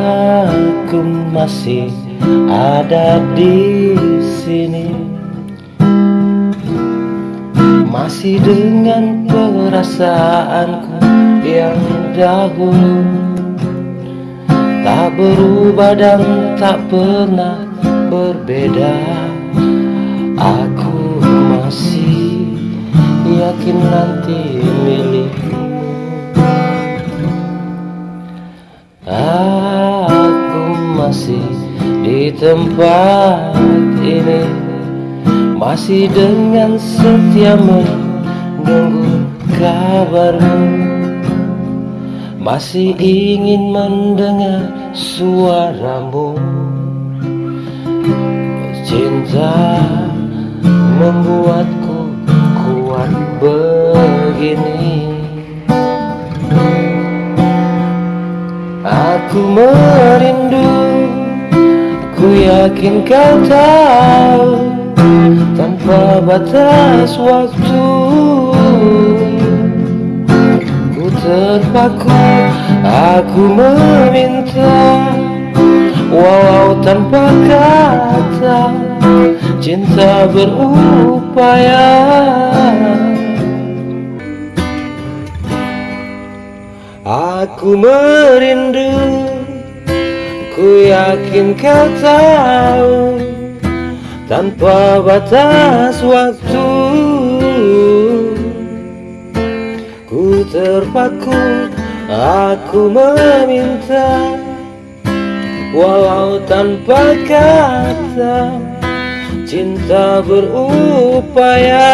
Aku masih ada di sini. Masih dengan perasaanku yang dahulu. Tak berubah dan tak pernah berbeda. Aku masih yakin nanti tempat ini Masih dengan setia menunggu kabarmu. Masih ingin mendengar suaramu. Cinta membuatku kuat begini. Aku merindu Ku yakin kau tahu Tanpa batas waktu Ku terpaku Aku meminta Walau tanpa kata Cinta berupaya. Aku merindu Ku yakin kau tahu Tanpa batas waktu Ku terpaku Aku meminta Walau tanpa kata Cinta berupaya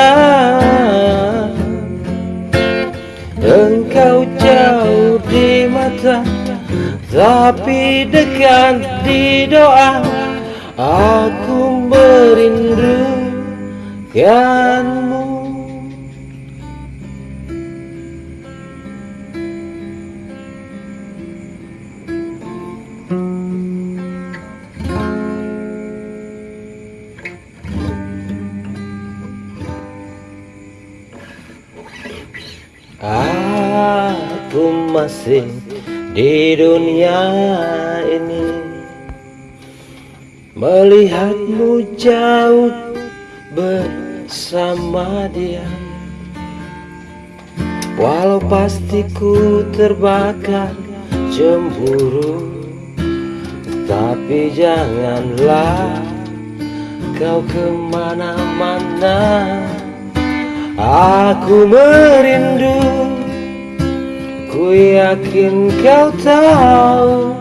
Tapi dekat di doa Aku merindukanmu Aku masih di dunia ini. Melihatmu jauh bersama dia. Walau pasti ku terbakar cemburu Tapi janganlah kau ke mana-mana. Aku merindu Yakin kau tahu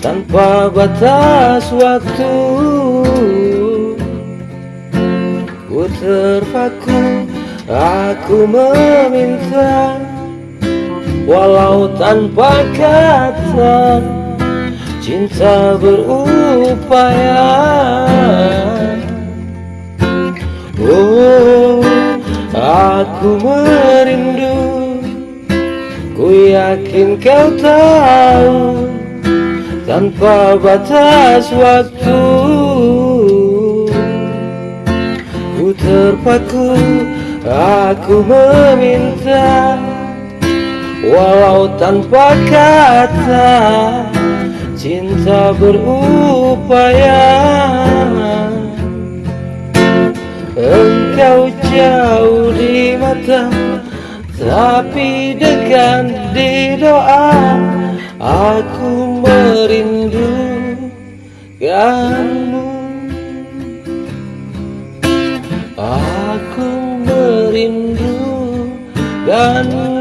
Tanpa batas waktu Ku terpaku Aku meminta Walau tanpa kata Cinta berupaya. Oh Aku merindu yakin kau tahu Tanpa batas waktu Ku terpaku Aku meminta Walau tanpa kata Cinta berupaya. Engkau jauh di mata Tapi dekat di doa Aku merindukanmu Aku merindukanmu